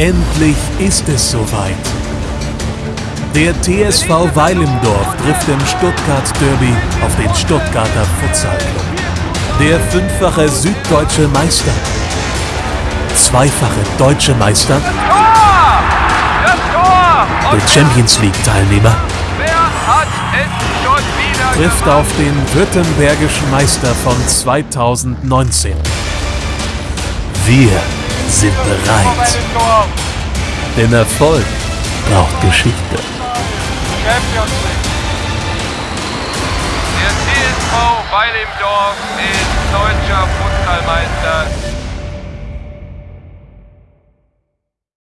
Endlich ist es soweit. Der TSV Weilimdorf trifft im Stuttgart Derby auf den Stuttgarter Futsal Club. Der fünffache süddeutsche Meister. Zweifache deutsche Meister. Der Champions League Teilnehmer Wer hat es schon wieder trifft auf den württembergischen Meister von 2019. Wir sind bereit. Denn Erfolg braucht Geschichte. Champions League. Der TSV Weilimdorf ist deutscher Fußballmeister